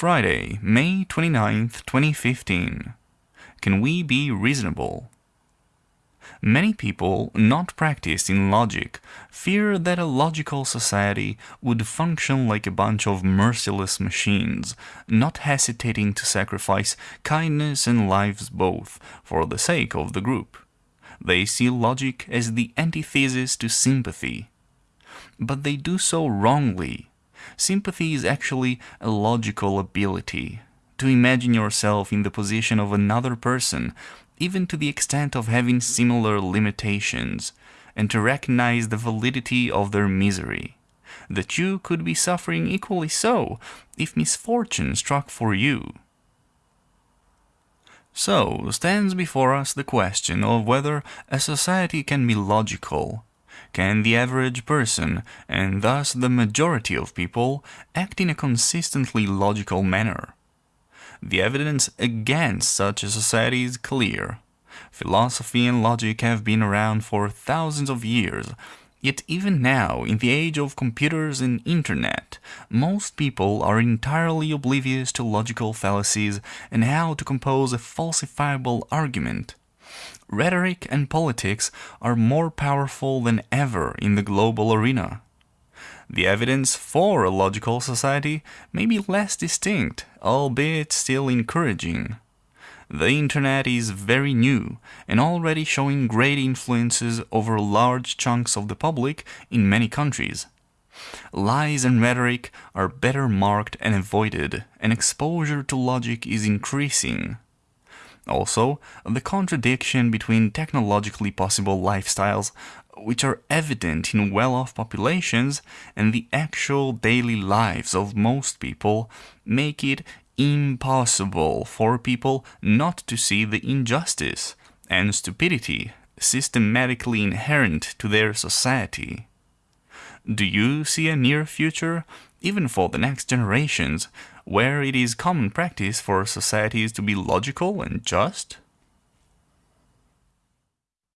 Friday, May 29th, 2015. Can we be reasonable? Many people not practiced in logic fear that a logical society would function like a bunch of merciless machines, not hesitating to sacrifice kindness and lives both for the sake of the group. They see logic as the antithesis to sympathy. But they do so wrongly Sympathy is actually a logical ability. To imagine yourself in the position of another person, even to the extent of having similar limitations, and to recognize the validity of their misery. That you could be suffering equally so if misfortune struck for you. So stands before us the question of whether a society can be logical can the average person, and thus the majority of people, act in a consistently logical manner? The evidence against such a society is clear. Philosophy and logic have been around for thousands of years, yet even now, in the age of computers and internet, most people are entirely oblivious to logical fallacies and how to compose a falsifiable argument rhetoric and politics are more powerful than ever in the global arena. The evidence for a logical society may be less distinct, albeit still encouraging. The internet is very new and already showing great influences over large chunks of the public in many countries. Lies and rhetoric are better marked and avoided, and exposure to logic is increasing. Also, the contradiction between technologically possible lifestyles which are evident in well-off populations and the actual daily lives of most people make it impossible for people not to see the injustice and stupidity systematically inherent to their society. Do you see a near future, even for the next generations, where it is common practice for societies to be logical and just?